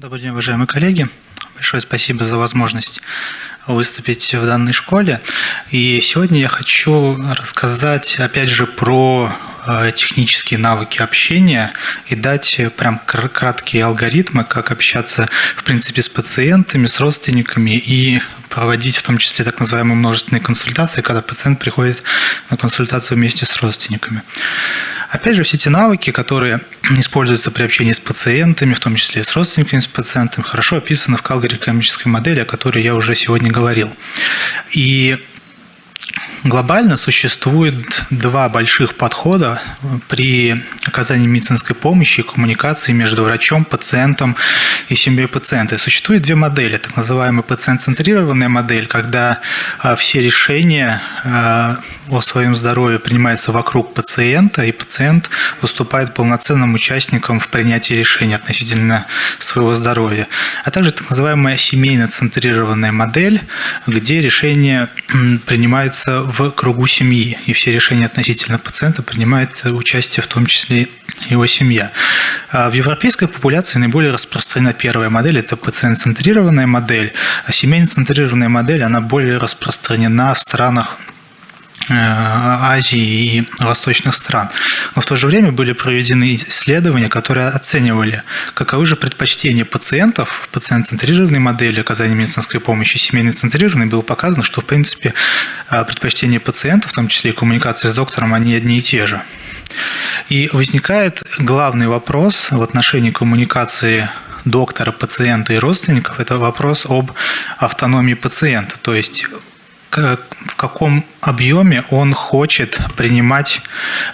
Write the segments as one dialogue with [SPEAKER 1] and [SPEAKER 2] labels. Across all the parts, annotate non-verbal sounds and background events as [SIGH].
[SPEAKER 1] Добрый день, уважаемые коллеги. Большое спасибо за возможность выступить в данной школе. И сегодня я хочу рассказать, опять же, про э, технические навыки общения и дать прям краткие алгоритмы, как общаться, в принципе, с пациентами, с родственниками и проводить в том числе так называемые множественные консультации, когда пациент приходит на консультацию вместе с родственниками. Опять же, все эти навыки, которые [CLEARS THROAT] используются при общении с пациентами, в том числе с родственниками с пациентами, хорошо описаны в Калгари экономической модели, о которой я уже сегодня говорил. И Глобально существует два больших подхода при оказании медицинской помощи и коммуникации между врачом, пациентом и семьей пациента. существует две модели. Так называемая пациент-центрированная модель, когда а, все решения а, о своем здоровье принимаются вокруг пациента, и пациент выступает полноценным участником в принятии решений относительно своего здоровья. А также так называемая семейно-центрированная модель, где решения принимаются в кругу семьи, и все решения относительно пациента принимает участие в том числе его семья. А в европейской популяции наиболее распространена первая модель, это пациент-центрированная модель, а семейно-центрированная модель, она более распространена в странах Э, Азии и восточных стран. Но в то же время были проведены исследования, которые оценивали, каковы же предпочтения пациентов в пациент-центрированной модели оказания медицинской помощи, семейно-центрированной, было показано, что, в принципе, э, предпочтения пациентов, в том числе и коммуникации с доктором, они одни и те же. И возникает главный вопрос в отношении коммуникации доктора, пациента и родственников – это вопрос об автономии пациента. То есть в каком объеме он хочет принимать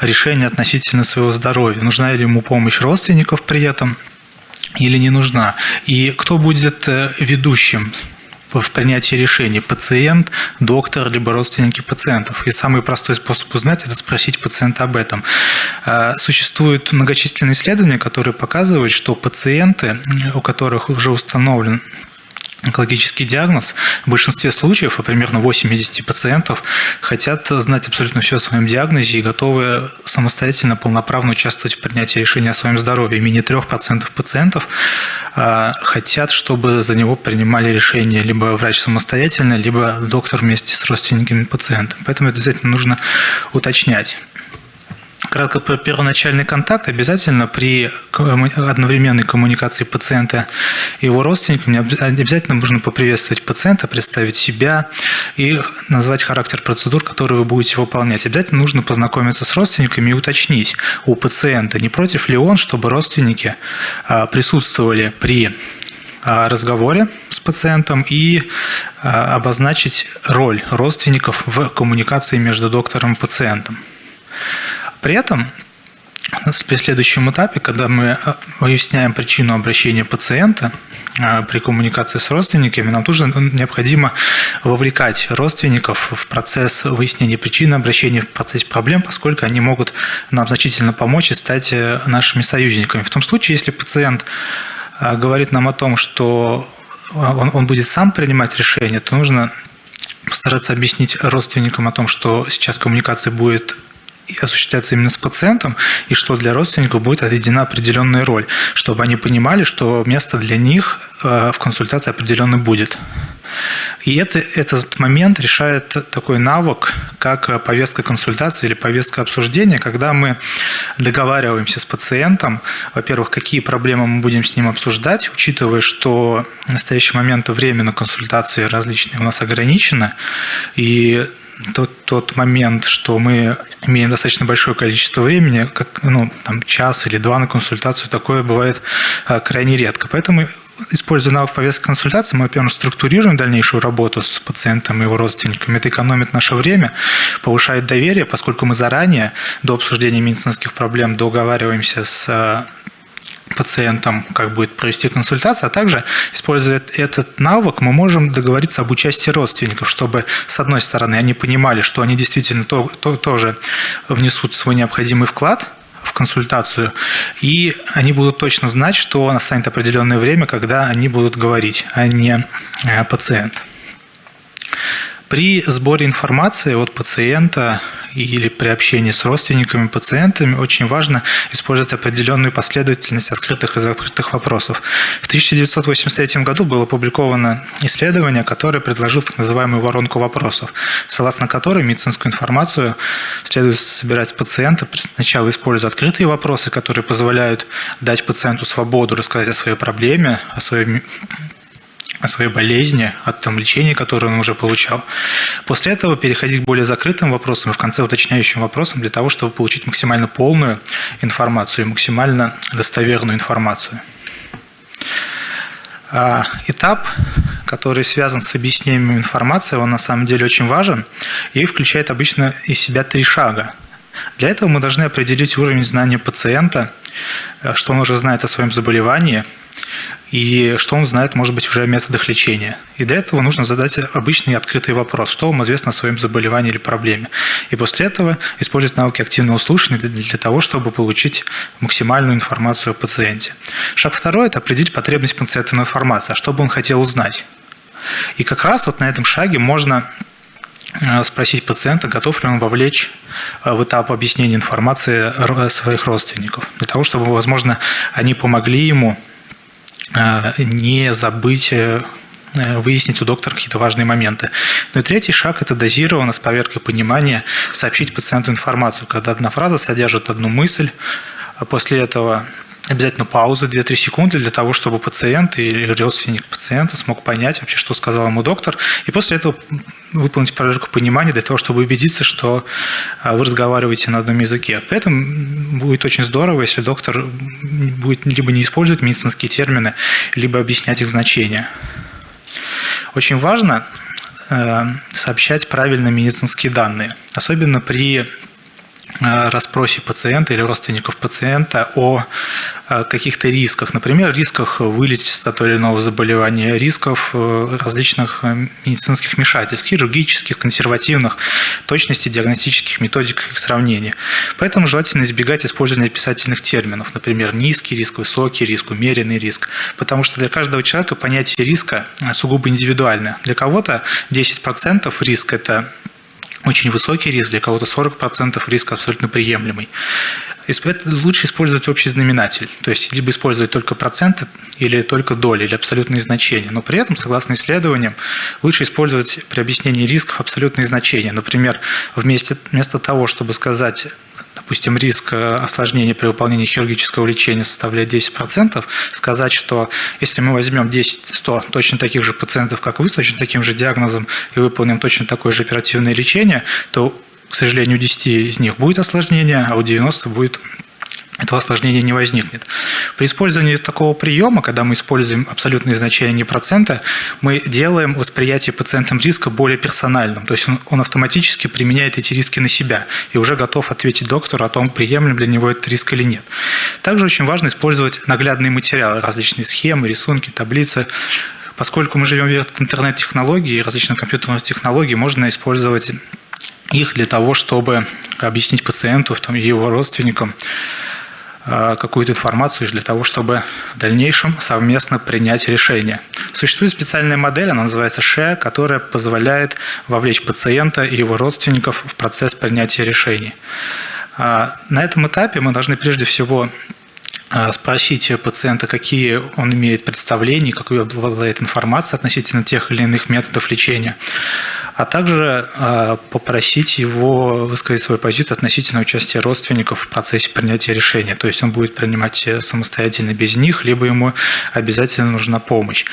[SPEAKER 1] решения относительно своего здоровья. Нужна ли ему помощь родственников при этом или не нужна. И кто будет э, ведущим в принятии решений – пациент, доктор, либо родственники пациентов. И самый простой способ узнать – это спросить пациента об этом. Э, существуют многочисленные исследования, которые показывают, что пациенты, у которых уже установлен онкологический диагноз, в большинстве случаев, а примерно 80 пациентов, хотят знать абсолютно все о своем диагнозе и готовы самостоятельно, полноправно участвовать в принятии решения о своем здоровье. Менее 3% пациентов а, хотят, чтобы за него принимали решение либо врач самостоятельно, либо доктор вместе с родственниками пациента. Поэтому это обязательно нужно уточнять. Кратко про первоначальный контакт. Обязательно при одновременной коммуникации пациента и его родственниками обязательно нужно поприветствовать пациента, представить себя и назвать характер процедур, которые вы будете выполнять. Обязательно нужно познакомиться с родственниками и уточнить у пациента, не против ли он, чтобы родственники а, присутствовали при а, разговоре с пациентом и а, обозначить роль родственников в коммуникации между доктором и пациентом. При этом на следующем этапе, когда мы э, выясняем причину обращения пациента э, при коммуникации с родственниками, нам тоже необходимо вовлекать родственников в процесс выяснения причины обращения, в процесс проблем, поскольку они могут нам значительно помочь и стать э, нашими союзниками. В том случае, если пациент говорит нам о том, что он, он будет сам принимать решение, то нужно постараться объяснить родственникам о том, что сейчас коммуникация будет осуществляться именно с пациентом, и что для родственников будет отведена определенная роль, чтобы они понимали, что место для них э, в консультации определенно будет. И это, этот момент решает такой навык, как повестка консультации или повестка обсуждения, когда мы договариваемся с пациентом, во-первых, какие проблемы мы будем с ним обсуждать, учитывая, что в настоящий момент время на консультации различные у нас ограничено, и тот, тот момент, что мы имеем достаточно большое количество времени, как ну, там, час или два на консультацию, такое бывает а, крайне редко. Поэтому, используя навык повестки консультации, мы, во-первых, структурируем дальнейшую работу с пациентом и его родственниками. Это экономит наше время, повышает доверие, поскольку мы заранее до обсуждения медицинских проблем договариваемся с а, пациентам, как будет провести консультацию, а также, используя этот навык, мы можем договориться об участии родственников, чтобы, с одной стороны, они понимали, что они действительно то, то, тоже внесут свой необходимый вклад в консультацию, и они будут точно знать, что настанет определенное время, когда они будут говорить, а не э, пациент. При сборе информации от пациента или при общении с родственниками, пациентами очень важно использовать определенную последовательность открытых и закрытых вопросов. В 1983 году было опубликовано исследование, которое предложило так называемую воронку вопросов, согласно которой медицинскую информацию следует собирать с пациента, сначала используя открытые вопросы, которые позволяют дать пациенту свободу рассказать о своей проблеме, о своей о своей болезни, о том лечении, которое он уже получал. После этого переходить к более закрытым вопросам и в конце уточняющим вопросам для того, чтобы получить максимально полную информацию и максимально достоверную информацию. А, этап, который связан с объяснением информации, он на самом деле очень важен и включает обычно из себя три шага. Для этого мы должны определить уровень знания пациента, что он уже знает о своем заболевании – и что он знает, может быть, уже о методах лечения. И для этого нужно задать обычный открытый вопрос, что вам известно о своем заболевании или проблеме. И после этого использовать навыки активного слушания для того, чтобы получить максимальную информацию о пациенте. Шаг второй – это определить потребность пациента в информации, а что бы он хотел узнать. И как раз вот на этом шаге можно э, спросить пациента, готов ли он вовлечь э, в этап объяснения информации своих родственников, для того, чтобы, возможно, они помогли ему не забыть э, выяснить у доктора какие-то важные моменты. Ну и третий шаг – это дозированно, с поверкой понимания, сообщить пациенту информацию, когда одна фраза содержит одну мысль, а после этого обязательно пауза 2-3 секунды для того, чтобы пациент или родственник пациента смог понять вообще, что сказал ему доктор, и после этого выполнить проверку понимания для того, чтобы убедиться, что а, вы разговариваете на одном языке. При этом будет очень здорово, если доктор будет либо не использовать медицинские термины, либо объяснять их значение. Очень важно э, сообщать правильно медицинские данные, особенно при расспросе пациента или родственников пациента о э, каких-то рисках, например, рисках вылечиться от того или иного заболевания, рисков э, различных медицинских вмешательств, хирургических, консервативных, точности диагностических методик их сравнения. Поэтому желательно избегать использования описательных терминов, например, низкий риск, высокий риск, умеренный риск, потому что для каждого человека понятие риска сугубо индивидуально. Для кого-то 10% риск – это очень высокий риск, для кого-то 40% риск абсолютно приемлемый. Лучше использовать общий знаменатель, то есть либо использовать только проценты или только доли, или абсолютные значения. Но при этом, согласно исследованиям, лучше использовать при объяснении рисков абсолютные значения. Например, вместо, вместо того, чтобы сказать допустим, риск э, осложнения при выполнении хирургического лечения составляет 10%, сказать, что если мы возьмем 10-100 точно таких же пациентов, как вы, с точно таким же диагнозом и выполним точно такое же оперативное лечение, то, к сожалению, у 10 из них будет осложнение, а у 90 будет этого осложнения не возникнет. При использовании такого приема, когда мы используем абсолютные значения не процента, мы делаем восприятие пациентам риска более персональным. То есть он, он автоматически применяет эти риски на себя и уже готов ответить доктору о том, приемлем для него этот риск или нет. Также очень важно использовать наглядные материалы, различные схемы, рисунки, таблицы, Поскольку мы живем в интернет-технологии и различных компьютерных технологий, можно использовать их для того, чтобы объяснить пациенту и его родственникам, какую-то информацию для того, чтобы в дальнейшем совместно принять решение. Существует специальная модель, она называется SHARE, которая позволяет вовлечь пациента и его родственников в процесс принятия решений. А, на этом этапе мы должны прежде всего э, спросить пациента, какие он имеет представления, какую обладает информацией относительно тех или иных методов лечения а также а, попросить его высказать свою позицию относительно участия родственников в процессе принятия решения. То есть он будет принимать самостоятельно без них, либо ему обязательно нужна помощь.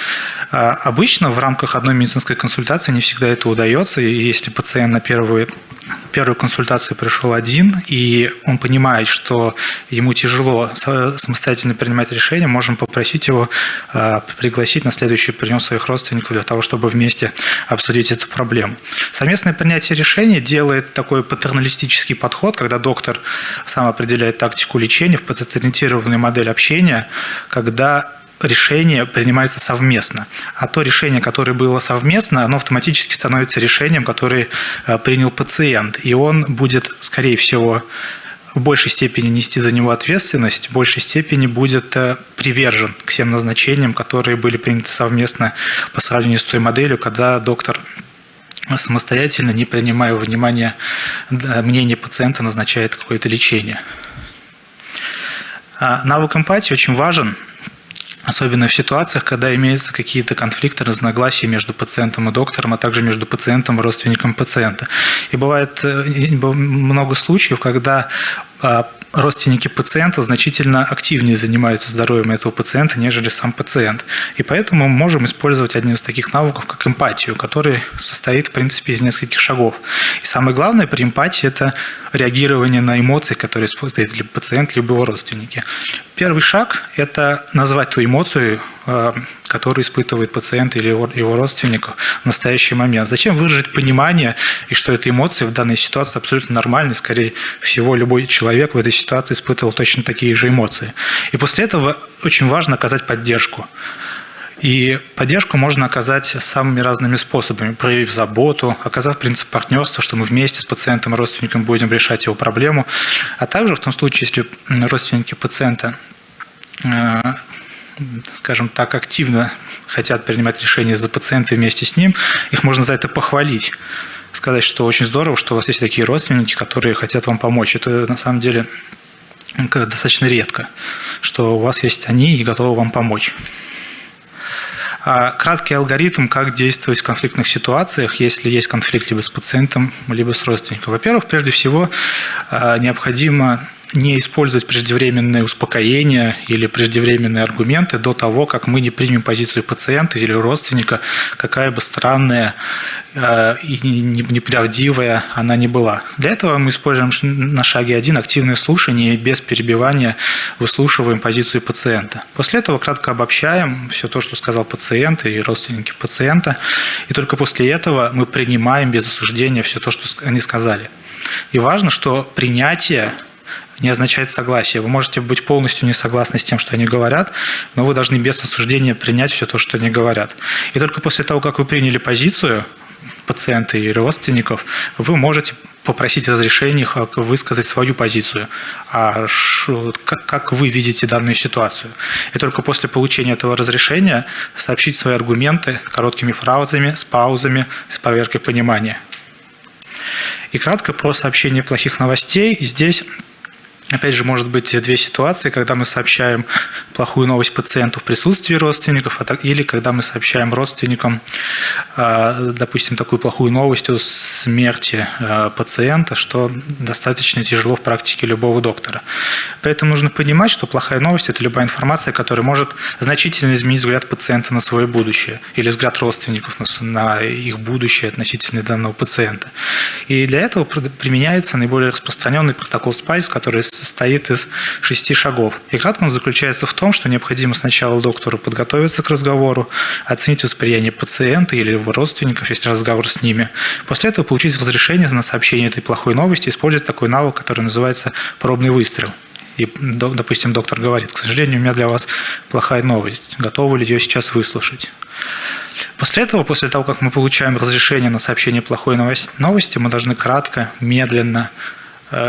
[SPEAKER 1] А, обычно в рамках одной медицинской консультации не всегда это удается, и если пациент на первую первую консультацию пришел один, и он понимает, что ему тяжело самостоятельно принимать решения, можем попросить его а, пригласить на следующий прием своих родственников для того, чтобы вместе обсудить эту проблему. Совместное принятие решений делает такой патерналистический подход, когда доктор сам определяет тактику лечения в пациент-ориентированной модели общения, когда решение принимается совместно. А то решение, которое было совместно, оно автоматически становится решением, которое э, принял пациент. И он будет, скорее всего, в большей степени нести за него ответственность, в большей степени будет э, привержен к всем назначениям, которые были приняты совместно по сравнению с той моделью, когда доктор самостоятельно, не принимая во внимание мнение пациента, назначает какое-то лечение. А навык эмпатии очень важен, особенно в ситуациях, когда имеются какие-то конфликты, разногласия между пациентом и доктором, а также между пациентом и родственником пациента. И бывает э, много случаев, когда а, родственники пациента значительно активнее занимаются здоровьем этого пациента, нежели сам пациент. И поэтому мы можем использовать один из таких навыков, как эмпатию, который состоит, в принципе, из нескольких шагов. И самое главное при эмпатии – это реагирование на эмоции, которые испытывает либо пациент, либо его родственники. Первый шаг – это назвать ту эмоцию, э, которую испытывает пациент или его родственник в настоящий момент. Зачем выражать понимание, и что эта эмоция в данной ситуации абсолютно нормальная, скорее всего, любой человек в этой ситуации испытывал точно такие же эмоции. И после этого очень важно оказать поддержку. И поддержку можно оказать самыми разными способами, проявив заботу, оказав принцип партнерства, что мы вместе с пациентом и родственником будем решать его проблему, а также в том случае, если родственники пациента э, скажем так, активно хотят принимать решения за пациента вместе с ним, их можно за это похвалить. Сказать, что очень здорово, что у вас есть такие родственники, которые хотят вам помочь. Это на самом деле достаточно редко, что у вас есть они и готовы вам помочь. А краткий алгоритм, как действовать в конфликтных ситуациях, если есть конфликт либо с пациентом, либо с родственником. Во-первых, прежде всего, а, необходимо не использовать преждевременные успокоения или преждевременные аргументы до того, как мы не примем позицию пациента или родственника, какая бы странная э, и неправдивая она не была. Для этого мы используем на шаге один активное слушание и без перебивания выслушиваем позицию пациента. После этого кратко обобщаем все то, что сказал пациент и родственники пациента, и только после этого мы принимаем без осуждения все то, что они сказали. И важно, что принятие не означает согласие. Вы можете быть полностью не согласны с тем, что они говорят, но вы должны без осуждения принять все то, что они говорят. И только после того, как вы приняли позицию пациента и родственников, вы можете попросить разрешения высказать свою позицию, а как вы видите данную ситуацию. И только после получения этого разрешения сообщить свои аргументы короткими фразами, с паузами, с проверкой понимания. И кратко про сообщение плохих новостей. Здесь Опять же, может быть две ситуации, когда мы сообщаем плохую новость пациенту в присутствии родственников, а или когда мы сообщаем родственникам, а, допустим, такую плохую новость о смерти а, пациента, что достаточно тяжело в практике любого доктора. Поэтому нужно понимать, что плохая новость – это любая информация, которая может значительно изменить взгляд пациента на свое будущее или взгляд родственников на их будущее относительно данного пациента. И для этого применяется наиболее распространенный протокол SPICE, который состоит из шести шагов. И кратко он заключается в том, что необходимо сначала доктору подготовиться к разговору, оценить восприятие пациента или его родственников, если разговор с ними. После этого получить разрешение на сообщение этой плохой новости, использовать такой навык, который называется пробный выстрел. И, допустим, доктор говорит, к сожалению, у меня для вас плохая новость. Готовы ли ее сейчас выслушать? После этого, после того, как мы получаем разрешение на сообщение плохой новости, мы должны кратко, медленно,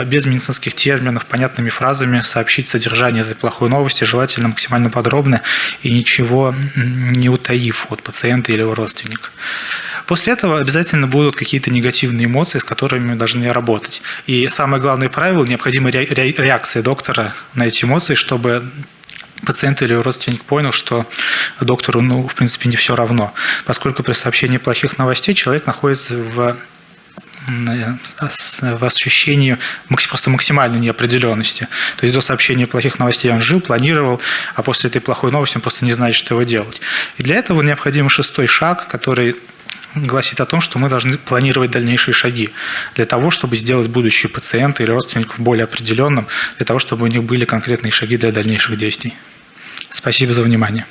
[SPEAKER 1] без медицинских терминов, понятными фразами сообщить содержание этой плохой новости, желательно максимально подробно и ничего не утаив от пациента или его родственника. После этого обязательно будут какие-то негативные эмоции, с которыми мы должны работать. И самое главное правило – необходимая реакция доктора на эти эмоции, чтобы пациент или родственник понял, что доктору, ну, в принципе, не все равно. Поскольку при сообщении плохих новостей человек находится в в ощущении просто максимальной неопределенности. То есть до сообщения плохих новостей он жил, планировал, а после этой плохой новости он просто не знает, что его делать. И для этого необходим шестой шаг, который гласит о том, что мы должны планировать дальнейшие шаги для того, чтобы сделать будущее пациента или родственников более определенным, для того, чтобы у них были конкретные шаги для дальнейших действий. Спасибо за внимание.